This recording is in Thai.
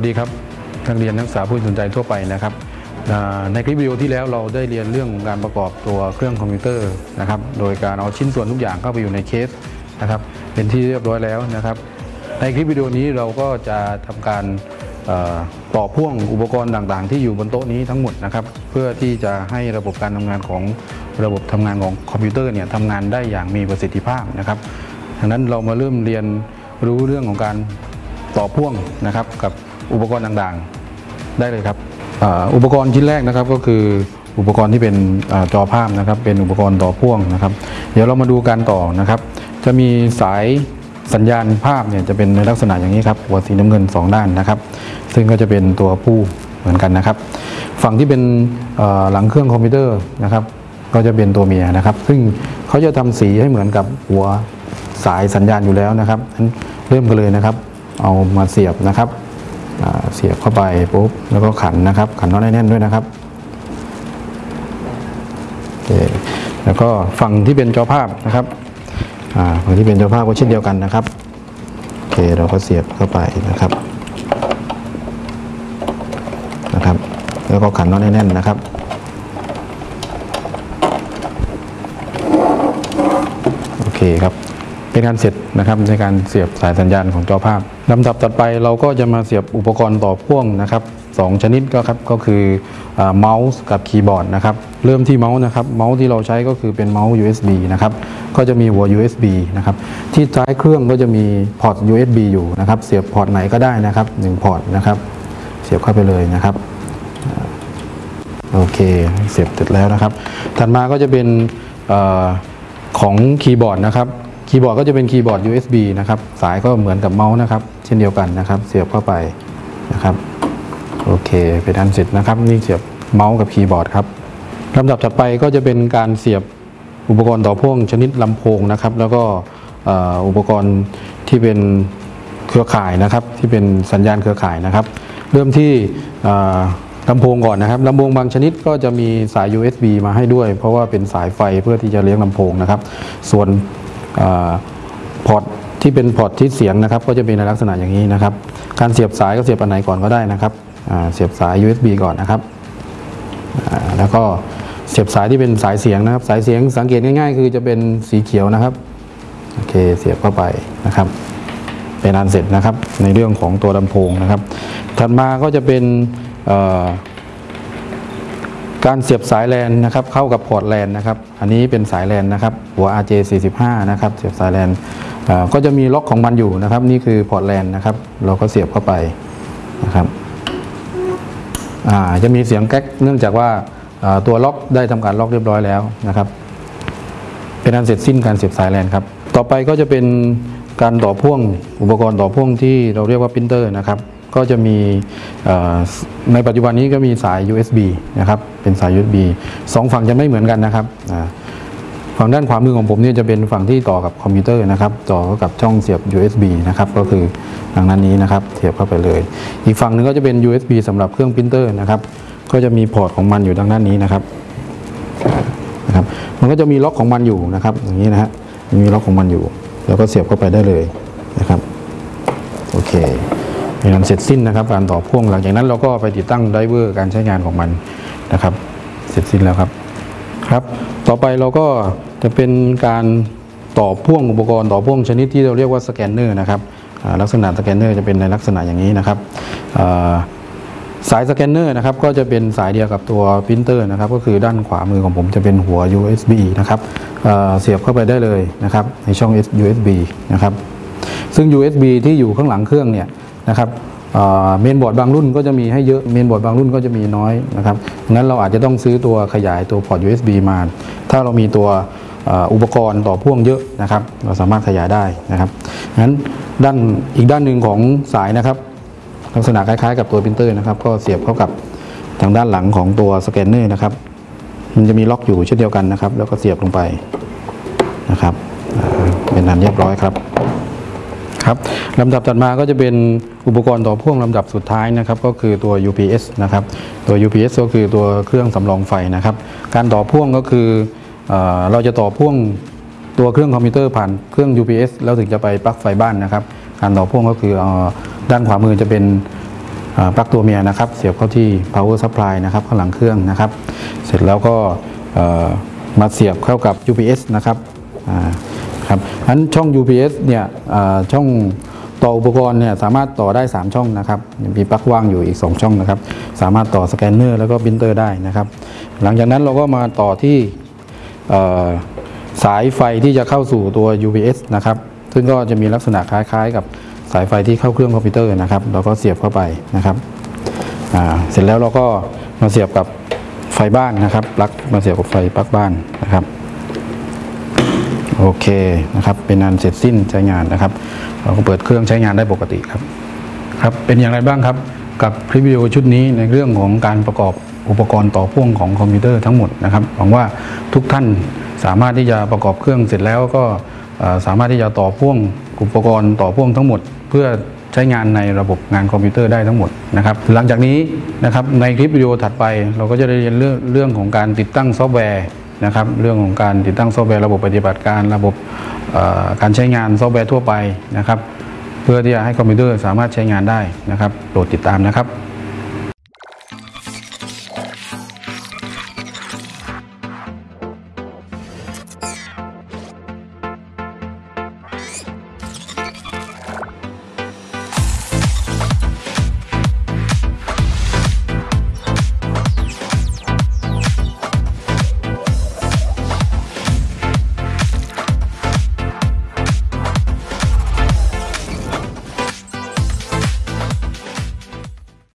สดีครับนักเรียนนักศึกษาผู้สนใจทั่วไปนะครับในคลิปวิดีโอที่แล้วเราได้เรียนเรื่องการประกอบตัวเครื่องคอมพิวเตอร์นะครับโดยการเอาชิ้นส่วนทุกอย่างเข้าไปอยู่ในเคสนะครับเป็นที่เรียบร้อยแล้วนะครับ ในคลิปวิดีโอนี้เราก็จะทำการต่อพ่วงอุปกรณ์ต่างๆ ที่อยู่บนโต๊ะนี้ทั้งหมดนะครับเพื่อที่จะให้ระบบการทำงานของระบบทำงานของคอมพิวเตอร์เนี่ยทำงานได้อย่างมีประสิทธิภาพนะครับดังนั้นเรามาเริ่มเรียนรู้เรื่องของการต่อพ่วงนะครับกับ อุปกรณ์ต่างๆ ได้เลยครับอ,อุปกรณ์ชิ้นแรกนะครับก็คืออุปกรณ์ที่เป็นอจอภาพนะครับ เป็นอุปกรณ์ต่อพ่วงนะครับ เดี๋ยวเรามาดูการต่อนะครับ จะมีสายสัญญาณภาพเนี่ยจะเป็นในลักษณะอย่างนี้ครับหัวสีน้ำเงิน 2 ด้านนะครับ ซึ่งก็จะเป็นตัวผู้เหมือนกันนะครับ ฝั่งที่เป็นหลังเครื่องคอมพิวเตอร์นะครับ ก็จะเป็นตัวเมียนะครับ ซึ่งเขาจะทำสีให้เหมือนกับหัวสายสัญญาณอยู่แล้วนะครับเริ่มกันเลยนะครับ เอามาเสียบนะครับ เสียบเข้าไปปุ๊บแล้วก็ขันนะครับ ขันน็อตให้แน่นด้วยนะครับโอเคแล้วก็ฝั่งที่เป็นจอภาพนะครับฝั่งที่เป็นจอภาพก็เช่นเดียวกันนะครับโอเคเราก็เสียบเข้าไปนะครับนะครับ แล้วก็ขันน็อตให้แน่นนะครับโอเคครับ เป็นการเสร็จนะครับในการเสียบสายสัญญาณของจอภาพลำดับต่อไปเราก็จะมาเสียบอุปกรณ์ต่อพ่วงนะครับสองชนิดก็ครับก็คือเมาส์กับคีย์บอร์ดนะครับเริ่มที่เมาส์นะครับเมาส์ที่เราใช้ก็คือเป็นเมาส์ USB นะครับก็จะมีหัว USB นะครับที่ท้ายเครื่องก็จะมีพอร์ต USB อยู่นะครับเสียบพอร์ตไหนก็ได้นะครับหนึ่งพอร์ตนะครับเสียบเข้าไปเลยนะครับโอเคเสียบเสร็จแล้วนะครับ ถัดมาก็จะเป็นออของคีย์บอร์ดนะครับ คีย์บอร์ดก็จะเป็นคีย์บอร์ด USB นะครับ สายก็เหมือนกับเมาส์นะครับ เช่นเดียวกันนะครับ เสียบเข้าไปนะครับ โอเคเป็นอันเสร็จนะครับ นี่เสียบเมาส์กับคีย์บอร์ดครับลำดับถัดไปก็จะเป็นการเสียบอุปกรณ์ต่อพ่วงชนิดลำโพงนะครับ แล้วก็อุปกรณ์ที่เป็นเครือข่ายนะครับ ที่เป็นสัญญาณเครือข่ายนะครับ เริ่มที่ลำโพงก่อนนะครับลำโพงบางชนิดก็จะมีสาย USB มาให้ด้วย เพราะว่าเป็นสายไฟเพื่อที่จะเลี้ยงลำโพงนะครับ ส่วน พอร์ตที่เป็นพอร์ตที่เสียงนะครับ ก็จะเป็นในลักษณะอย่างนี้นะครับ การเสียบสายก็เสียบอันไหนก่อนก็ได้นะครับเสียบสาย USB ก่อนนะครับแล้วก็เสียบสายที่เป็นสายเสียงนะครับ สายเสียงสังเกตง่ายๆ คือจะเป็นสีเขียวนะครับโอเคเสียบเข้าไปนะครับ เป็นอันเสร็จนะครับในเรื่องของตัวลำโพงนะครับ ถัดมาก็จะเป็นเอ่อ การเสียบสายแลนนะครับเข้ากับพอร์ตแลนนะครับอันนี้เป็นสายแลนนะครับหัว RJ45 นะครับเสียบสายแลนก็จะมีล็อกของมันอยู่นะครับ นี่คือพอร์ตแลนนะครับเราก็เสียบเข้าไปนะครับจะมีเสียงแก๊กเนื่องจากว่าตัวล็อกได้ทำการล็อกเรียบร้อยแล้วนะครับ เป็นอันเสร็จสิ้นการเสียบสายแลนครับต่อไปก็จะเป็นการต่อพ่วงอุปกรณ์ต่อพ่วงที่เราเรียกว่าปรินเตอร์นะครับ ก็จะมีในปัจจุบันนี้ก็มีสาย USB นะครับเป็นสาย USB สองฝั่งจะไม่เหมือนกันนะครับฝั่งด้านขวามือของผมเนี่ยจะเป็นฝั่งที่ต่อกับคอมพิวเตอร์นะครับต่อกับช่องเสียบ USB นะครับก็คือทางนั้นนี้นะครับเสียบเข้าไปเลย อีกฝั่งหนึงก็จะเป็น USB สำหรับเครื่องปรินเตอร์นะครับก็จะมีพอร์ตของมันอยู่ทางด้านนี้นะครับนะครับ มันก็จะมีล็อกของมันอยู่นะครับอย่างนี้นะฮะมีล็อกของมันอยู่ แล้วก็เสียบเข้าไปได้เลยนะครับโอเค เป็นอันเสร็จสิ้นนะครับ การต่อพ่วงหลังจากนั้นเราก็ไปติดตั้ง driver การใช้งานของมันนะครับ เสร็จสิ้นแล้วครับครับ ต่อไปเราก็จะเป็นการต่อพ่วงอุปกรณ์ต่อพ่วงชนิดที่เราเรียกว่าสแกนเนอร์นะครับลักษณะสแกนเนอร์จะเป็นในลักษณะอย่างนี้นะครับสายสแกนเนอร์นะครับก็จะเป็นสายเดียวกับตัวปรินเตอร์นะครับ ก็คือด้านขวามือของผมจะเป็นหัว USB นะครับอ่าเสียบเข้าไปได้เลยนะครับในช่อง USB นะครับซึ่ง USB ที่อยู่ข้างหลังเครื่องเนี่ย นะครับเมนบอร์ดบางรุ่นก็จะมีให้เยอะเมนบอร์ดบางรุ่นก็จะมีน้อยนะครับงั้นเราอาจจะต้องซื้อตัวขยายตัวพอร์ต USB มา ถ้าเรามีตัวอุปกรณ์ต่อพ่วงเยอะนะครับ เราสามารถขยายได้นะครับงั้นด้านอีกด้านหนึ่งของสายนะครับ ลักษณะคล้ายๆ กับตัวปรินเตอร์นะครับ ก็เสียบเข้ากับทางด้านหลังของตัวสแกนเนอร์นะครับ มันจะมีล็อกอยู่เช่นเดียวกันนะครับ แล้วก็เสียบลงไปนะครับเป็นอันเรียบร้อยครับ ครับลำดับถัดมาก็จะเป็นอุปกรณ์ต่อพ่วงลำดับสุดท้ายนะครับ ก็คือตัว UPS นะครับตัว UPS ก็คือตัวเครื่องสำรองไฟนะครับ การต่อพ่วงก็คือเออเราจะต่อพ่วงตัวเครื่องคอมพิวเตอร์ผ่านเครื่อง UPS แล้วถึงจะไปปลั๊กไฟบ้านนะครับ การต่อพ่วงก็คืออด้านขวามือจะเป็นปลั๊กตัวเมียนะครับ เสียบเข้าที่ power supply นะครับข้างหลังเครื่องนะครับ เสร็จแล้วก็มาเสียบเข้ากับ UPS นะครับ อ่าครับอันช่อง UPS เนี่ยช่องต่ออุปกรณ์เนี่ยสามารถต่อได้ 3 ช่องนะครับมีปลั๊กว่างอยู่อีก 2 ช่องนะครับ สามารถต่อสแกนเนอร์แล้วก็ปรินเตอร์ได้นะครับ หลังจากนั้นเราก็มาต่อที่สายไฟที่จะเข้าสู่ตัว UPS นะครับ ซึ่งก็จะมีลักษณะคล้ายๆ กับสายไฟที่เข้าเครื่องคอมพิวเตอร์นะครับเราก็เสียบเข้าไปนะครับเสร็จแล้วเราก็มาเสียบกับไฟบ้านนะครับปลั๊กมาเสียบกับไฟปลั๊กบ้านนะครับ โอเคนะครับ เป็นอันเสร็จสิ้นใช้งานนะครับ เราก็เปิดเครื่องใช้งานได้ปกติครับครับเป็นอย่างไรบ้างครับ กับคลิปวิดีโอชุดนี้ในเรื่องของการประกอบอุปกรณ์ต่อพ่วงของคอมพิวเตอร์ทั้งหมดนะครับหวังว่าทุกท่านสามารถที่จะประกอบเครื่องเสร็จแล้วก็สามารถที่จะต่อพ่วงอุปกรณ์ต่อพ่วงทั้งหมด เพื่อใช้งานในระบบงานคอมพิวเตอร์ได้ทั้งหมดนะครับ หลังจากนี้นะครับในคลิปวิดีโอถัดไป เราก็จะได้เรียนเรื่องเรื่องของการติดตั้งซอฟต์แวร์ นะครับ เรื่องของการติดตั้งซอฟต์แวร์ระบบปฏิบัติการระบบการใช้งานซอฟต์แวร์ทั่วไปนะครับ เพื่อที่จะให้คอมพิวเตอร์สามารถใช้งานได้นะครับโปรดติดตามนะครับ